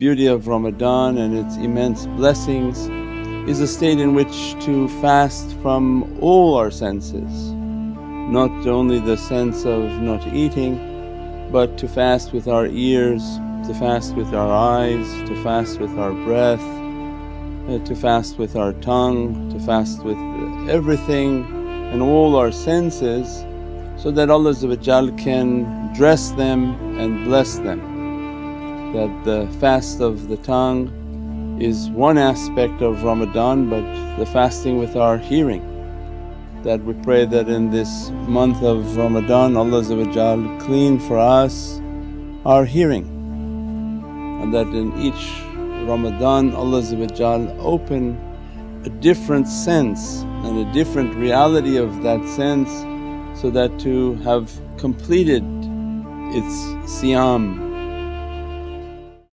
beauty of Ramadan and its immense blessings is a state in which to fast from all our senses, not only the sense of not eating but to fast with our ears, to fast with our eyes, to fast with our breath, uh, to fast with our tongue, to fast with everything and all our senses so that Allah can dress them and bless them. That the fast of the tongue is one aspect of Ramadan but the fasting with our hearing. That we pray that in this month of Ramadan Allah clean for us our hearing and that in each Ramadan Allah open a different sense and a different reality of that sense so that to have completed its siyam